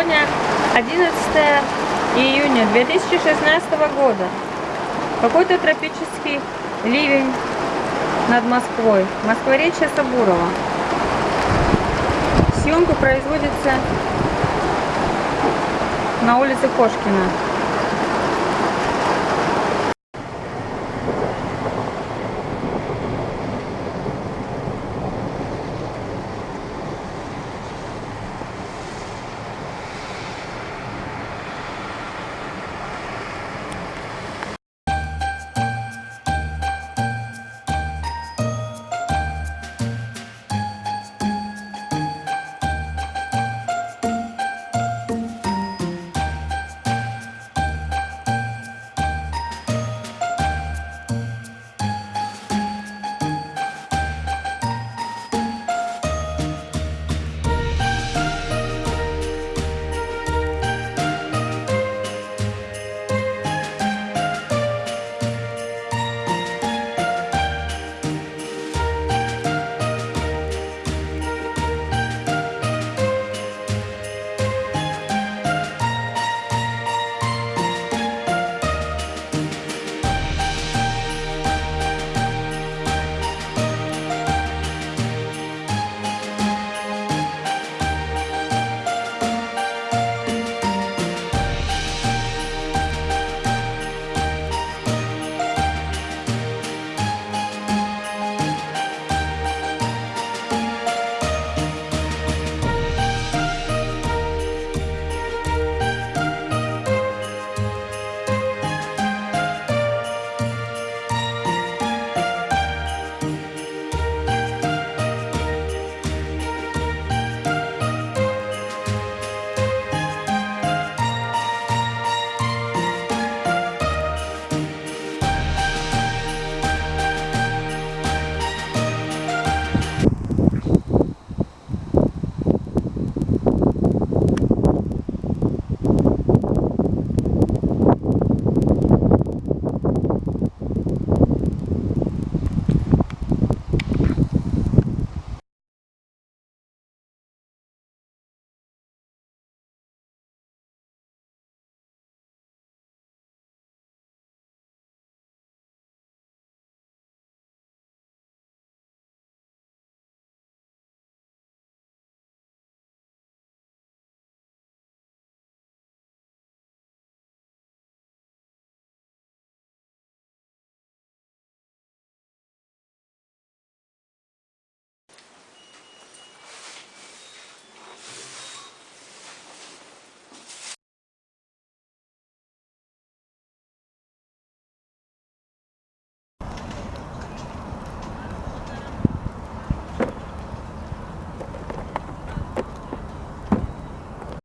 Сегодня 11 июня 2016 года. Какой-то тропический ливень над Москвой. Москворечье Сабурова. Съемка производится на улице Кошкина.